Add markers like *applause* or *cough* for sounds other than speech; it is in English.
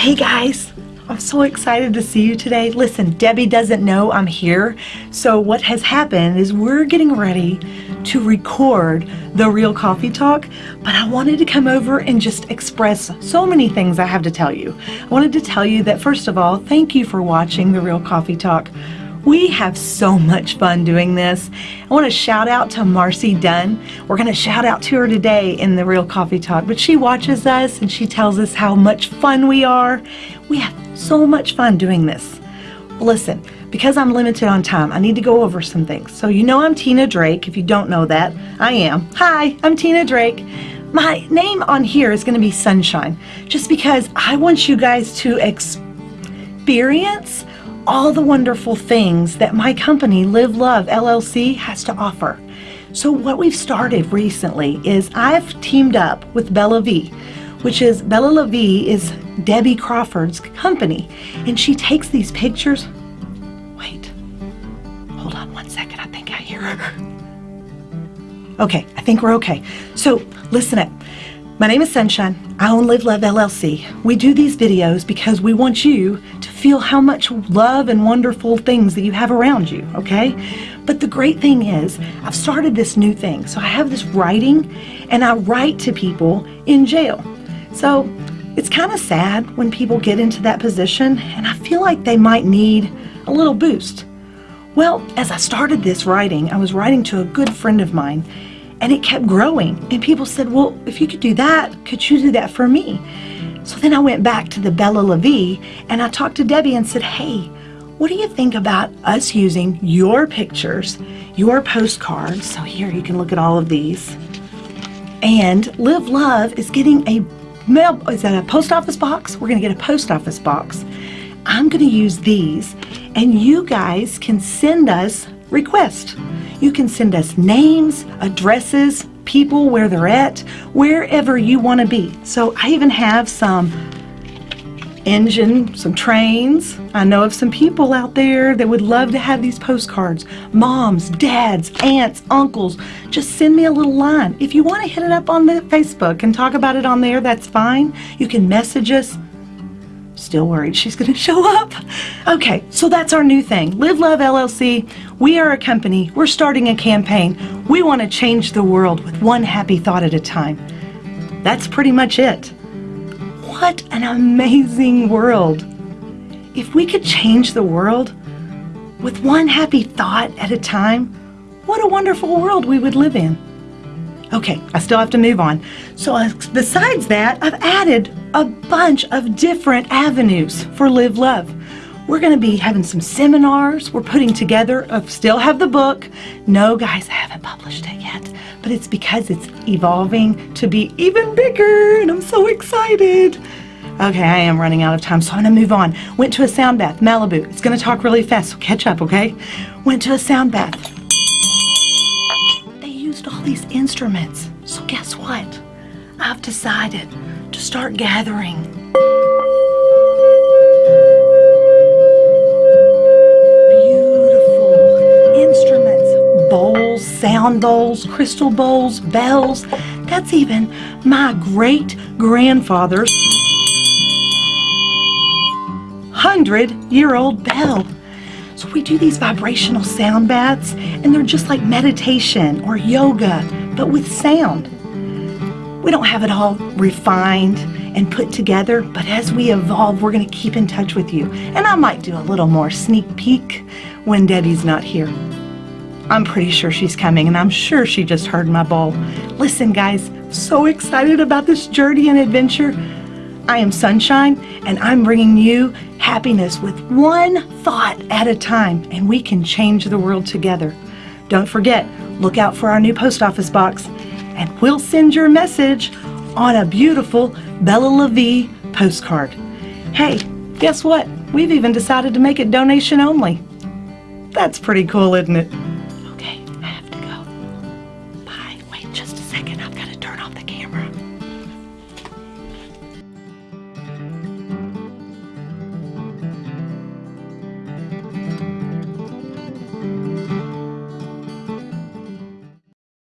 Hey guys, I'm so excited to see you today. Listen, Debbie doesn't know I'm here. So what has happened is we're getting ready to record the Real Coffee Talk, but I wanted to come over and just express so many things I have to tell you. I wanted to tell you that first of all, thank you for watching the Real Coffee Talk. We have so much fun doing this. I want to shout out to Marcy Dunn. We're going to shout out to her today in the Real Coffee Talk, but she watches us and she tells us how much fun we are. We have so much fun doing this. Listen, because I'm limited on time, I need to go over some things. So you know I'm Tina Drake. If you don't know that, I am. Hi, I'm Tina Drake. My name on here is going to be Sunshine, just because I want you guys to experience all the wonderful things that my company, Live Love LLC, has to offer. So what we've started recently is I've teamed up with Bella V, which is Bella La Vie is Debbie Crawford's company. And she takes these pictures. Wait, hold on one second. I think I hear her. Okay, I think we're okay. So listen up. My name is Sunshine. I own Live Love LLC. We do these videos because we want you to feel how much love and wonderful things that you have around you, okay? But the great thing is, I've started this new thing. So I have this writing, and I write to people in jail. So it's kind of sad when people get into that position, and I feel like they might need a little boost. Well, as I started this writing, I was writing to a good friend of mine, and it kept growing. And people said, well, if you could do that, could you do that for me? So then I went back to the Bella LaVie and I talked to Debbie and said, hey, what do you think about us using your pictures, your postcards? So here you can look at all of these. And Live Love is getting a mail, is that a post office box? We're gonna get a post office box. I'm gonna use these and you guys can send us requests. You can send us names, addresses, people, where they're at, wherever you want to be. So I even have some engine, some trains. I know of some people out there that would love to have these postcards. Moms, dads, aunts, uncles, just send me a little line. If you want to hit it up on the Facebook and talk about it on there, that's fine. You can message us. Still worried she's going *laughs* to show up. Okay, so that's our new thing. Live Love LLC. We are a company. We're starting a campaign. We want to change the world with one happy thought at a time. That's pretty much it. What an amazing world. If we could change the world with one happy thought at a time, what a wonderful world we would live in. Okay, I still have to move on. So uh, besides that, I've added a bunch of different avenues for Live Love. We're going to be having some seminars. We're putting together, I still have the book. No, guys, I haven't published it yet, but it's because it's evolving to be even bigger, and I'm so excited. Okay, I am running out of time, so I'm going to move on. Went to a sound bath, Malibu. It's going to talk really fast, so catch up, okay? Went to a sound bath all these instruments. So guess what? I've decided to start gathering beautiful instruments, bowls, sound bowls, crystal bowls, bells. That's even my great grandfather's hundred year old bell. So we do these vibrational sound baths and they're just like meditation or yoga, but with sound. We don't have it all refined and put together, but as we evolve, we're to keep in touch with you. And I might do a little more sneak peek when Debbie's not here. I'm pretty sure she's coming, and I'm sure she just heard my bowl. Listen, guys, so excited about this journey and adventure. I am Sunshine, and I'm bringing you happiness with one thought at a time, and we can change the world together. Don't forget, look out for our new post office box, and we'll send your message on a beautiful Bella La Vie postcard. Hey, guess what? We've even decided to make it donation only. That's pretty cool, isn't it?